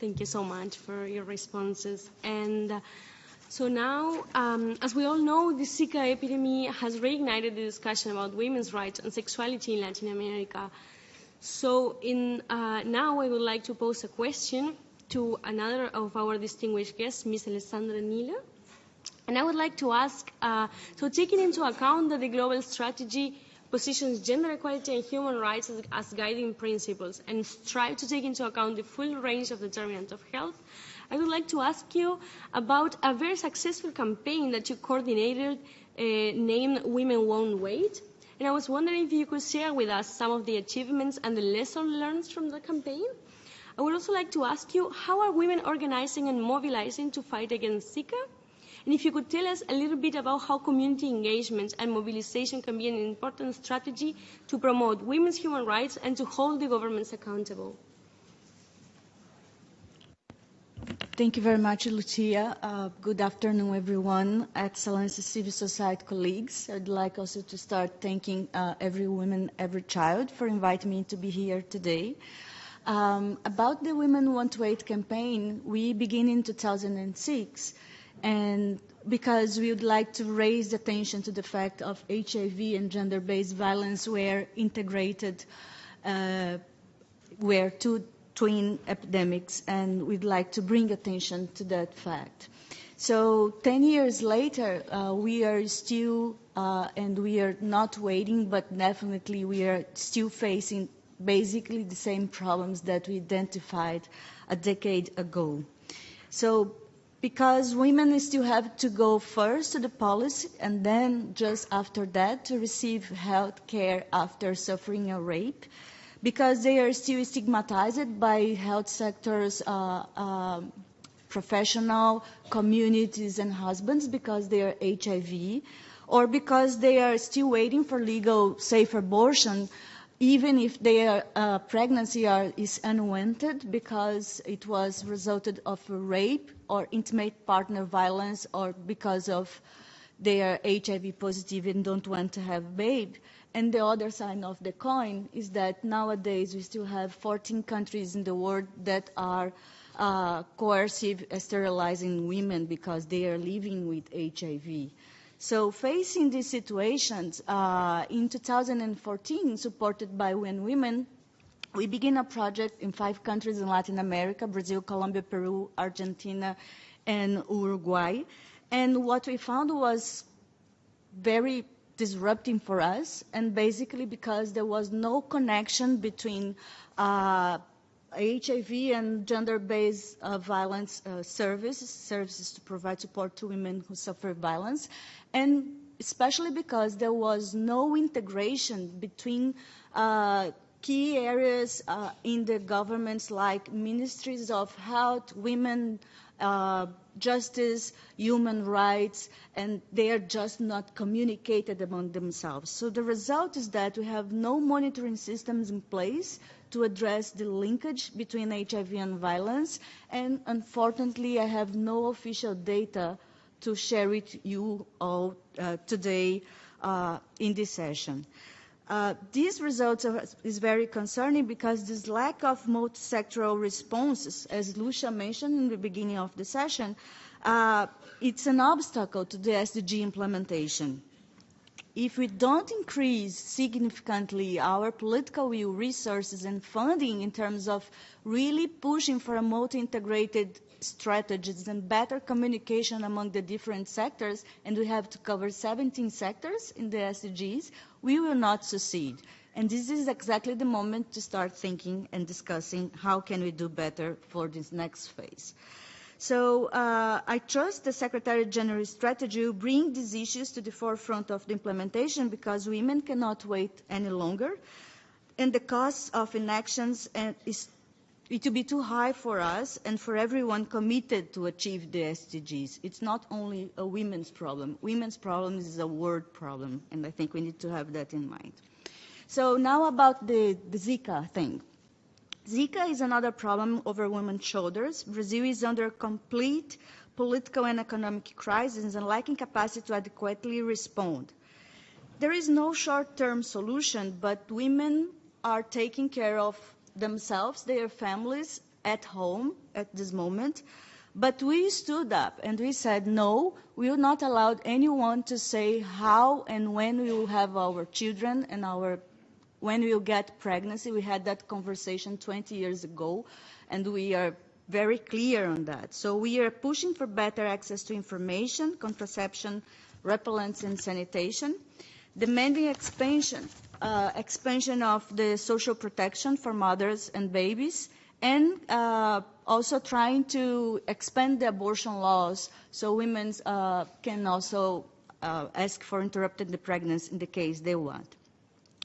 Thank you so much for your responses. And uh, so now, um, as we all know, the Zika epidemic has reignited the discussion about women's rights and sexuality in Latin America. So in, uh, now I would like to pose a question to another of our distinguished guests, Ms. Alessandra Nilo. And I would like to ask, uh, so taking into account that the global strategy positions gender equality and human rights as, guiding principles and strive to take into account the full range of determinants of health, I would like to ask you about a very successful campaign that you coordinated uh, named Women Won't Wait. And I was wondering if you could share with us some of the achievements and the lessons learned from the campaign. I would also like to ask you, how are women organizing and mobilizing to fight against Zika? And if you could tell us a little bit about how community engagement and mobilization can be an important strategy to promote women's human rights and to hold the governments accountable. Thank you very much, Lucia. Uh, good afternoon, everyone. Excellent civil society colleagues. I'd like also to start thanking uh, every woman, every child for inviting me to be here today. Um, about the Women Want to Wait campaign, we began in 2006 and because we would like to raise attention to the fact of HIV and gender-based violence were integrated, uh, were two twin epidemics, and we'd like to bring attention to that fact. So 10 years later, uh, we are still, uh, and we are not waiting, but definitely we are still facing basically the same problems that we identified a decade ago. So because women still have to go first to the policy and then just after that to receive health care after suffering a rape because they are still stigmatized by health sectors uh, uh, professional communities and husbands because they are hiv or because they are still waiting for legal safe abortion even if their uh, pregnancy are, is unwanted because it was resulted of rape or intimate partner violence or because of they are HIV positive and don't want to have a babe. And the other side of the coin is that nowadays we still have 14 countries in the world that are uh, coercive sterilizing women because they are living with HIV. So facing these situations, uh, in 2014, supported by UN Women, we began a project in five countries in Latin America, Brazil, Colombia, Peru, Argentina, and Uruguay. And what we found was very disrupting for us, and basically because there was no connection between uh, HIV and gender-based uh, violence uh, services, services to provide support to women who suffer violence, and especially because there was no integration between uh, key areas uh, in the governments like ministries of health, women, uh, justice, human rights, and they are just not communicated among themselves. So the result is that we have no monitoring systems in place to address the linkage between HIV and violence, and unfortunately I have no official data to share with you all uh, today uh, in this session. Uh, these results are, is very concerning because this lack of multi-sectoral responses, as Lucia mentioned in the beginning of the session, uh, it's an obstacle to the SDG implementation. If we don't increase significantly our political will, resources, and funding in terms of really pushing for a multi-integrated strategies and better communication among the different sectors, and we have to cover 17 sectors in the SDGs, we will not succeed. And this is exactly the moment to start thinking and discussing how can we do better for this next phase. So uh, I trust the Secretary General's strategy will bring these issues to the forefront of the implementation because women cannot wait any longer. And the cost of inactions is it will be too high for us and for everyone committed to achieve the SDGs. It's not only a women's problem. Women's problem is a world problem, and I think we need to have that in mind. So now about the, the Zika thing. Zika is another problem over women's shoulders. Brazil is under complete political and economic crisis and lacking capacity to adequately respond. There is no short-term solution, but women are taking care of themselves, their families, at home at this moment. But we stood up and we said, no, we will not allow anyone to say how and when we will have our children and our when we get pregnancy. We had that conversation 20 years ago, and we are very clear on that. So we are pushing for better access to information, contraception, repellents, and sanitation, demanding expansion, uh, expansion of the social protection for mothers and babies, and uh, also trying to expand the abortion laws so women uh, can also uh, ask for interrupted the pregnancy in the case they want.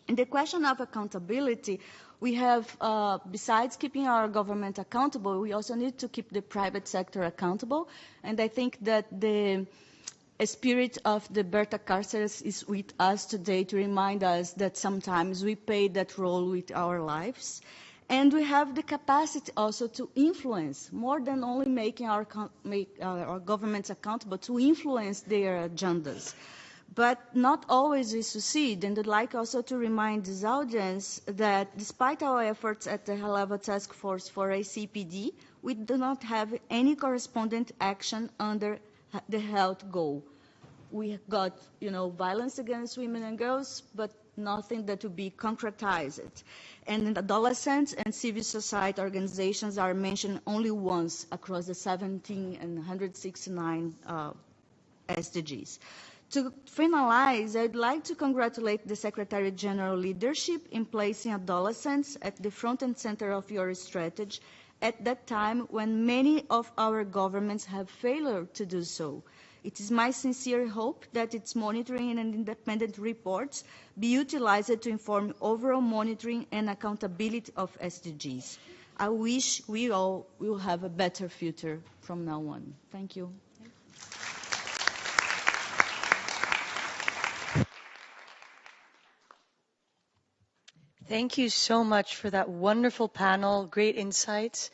In the question of accountability, we have, uh, besides keeping our government accountable, we also need to keep the private sector accountable. And I think that the spirit of the Berta Cáceres is with us today to remind us that sometimes we play that role with our lives. And we have the capacity also to influence, more than only making our, make, uh, our governments accountable, to influence their agendas. But not always we succeed, and I'd like also to remind this audience that despite our efforts at the high-level task force for ICPD, we do not have any correspondent action under the health goal. We got, you know, violence against women and girls, but nothing that would be concretized. And adolescents and civil society organizations are mentioned only once across the 17 and 169 uh, SDGs. To finalize, I'd like to congratulate the Secretary General leadership in placing adolescents at the front and center of your strategy at that time when many of our governments have failed to do so. It is my sincere hope that its monitoring and independent reports be utilized to inform overall monitoring and accountability of SDGs. I wish we all will have a better future from now on. Thank you. Thank you so much for that wonderful panel, great insights.